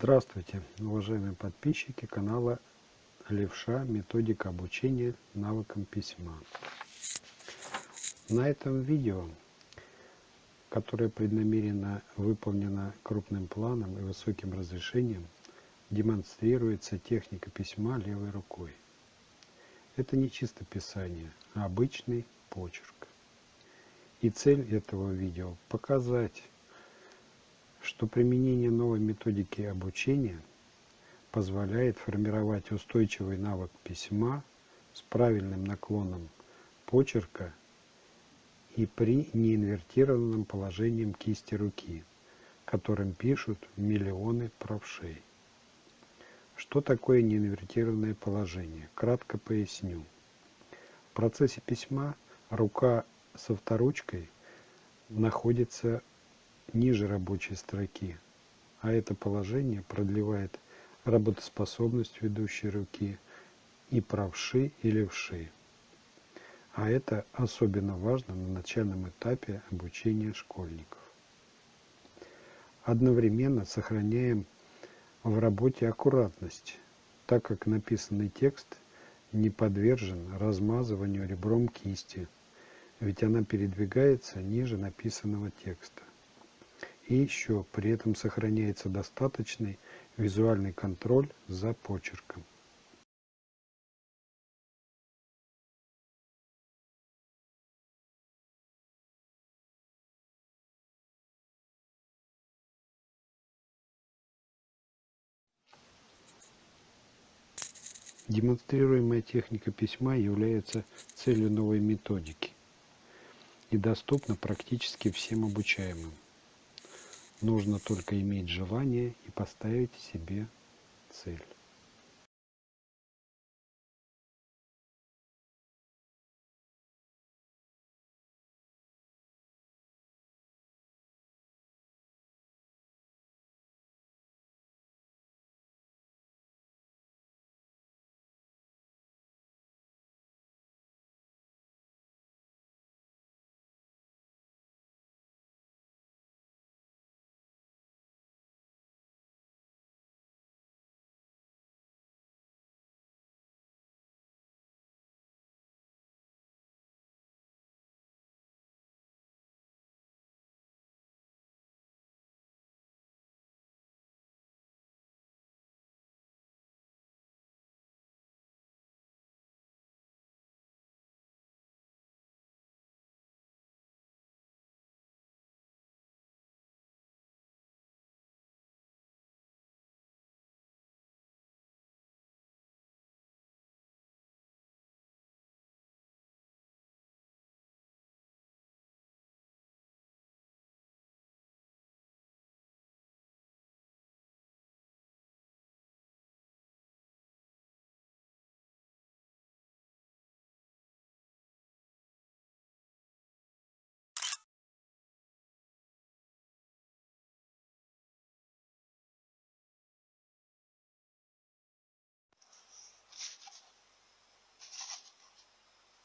Здравствуйте, уважаемые подписчики канала Левша Методика обучения навыкам письма. На этом видео, которое преднамеренно выполнено крупным планом и высоким разрешением, демонстрируется техника письма левой рукой. Это не чисто писание, а обычный почерк. И цель этого видео – показать, что применение новой методики обучения позволяет формировать устойчивый навык письма с правильным наклоном почерка и при неинвертированном положении кисти руки, которым пишут миллионы правшей. Что такое неинвертированное положение? Кратко поясню. В процессе письма рука со вторучкой находится ниже рабочей строки, а это положение продлевает работоспособность ведущей руки и правши и левши. А это особенно важно на начальном этапе обучения школьников. Одновременно сохраняем в работе аккуратность, так как написанный текст не подвержен размазыванию ребром кисти, ведь она передвигается ниже написанного текста. И еще при этом сохраняется достаточный визуальный контроль за почерком. Демонстрируемая техника письма является целью новой методики и доступна практически всем обучаемым. Нужно только иметь желание и поставить себе цель.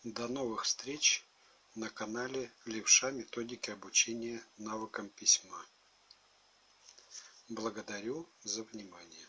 До новых встреч на канале Левша Методики обучения навыкам письма. Благодарю за внимание.